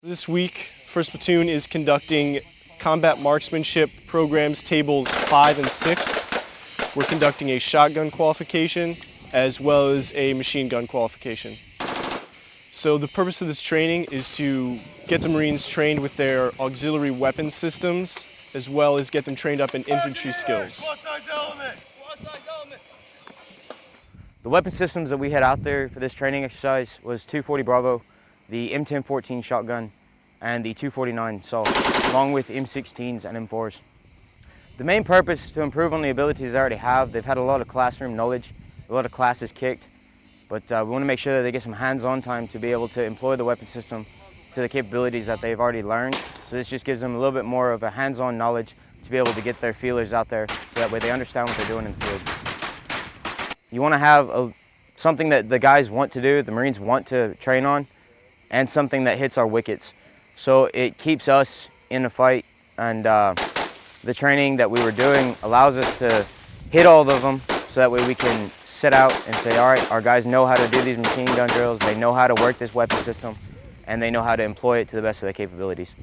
This week, 1st Platoon is conducting combat marksmanship programs tables 5 and 6. We're conducting a shotgun qualification as well as a machine gun qualification. So the purpose of this training is to get the Marines trained with their auxiliary weapon systems as well as get them trained up in infantry skills. The weapon systems that we had out there for this training exercise was 240 Bravo, the M1014 shotgun, and the 249 Assault, along with M16s and M4s. The main purpose is to improve on the abilities they already have. They've had a lot of classroom knowledge, a lot of classes kicked, but uh, we want to make sure that they get some hands-on time to be able to employ the weapon system to the capabilities that they've already learned. So this just gives them a little bit more of a hands-on knowledge to be able to get their feelers out there so that way they understand what they're doing in the field. You want to have a, something that the guys want to do, the Marines want to train on, and something that hits our wickets. So it keeps us in the fight and uh, the training that we were doing allows us to hit all of them so that way we can sit out and say, all right, our guys know how to do these machine gun drills, they know how to work this weapon system, and they know how to employ it to the best of their capabilities.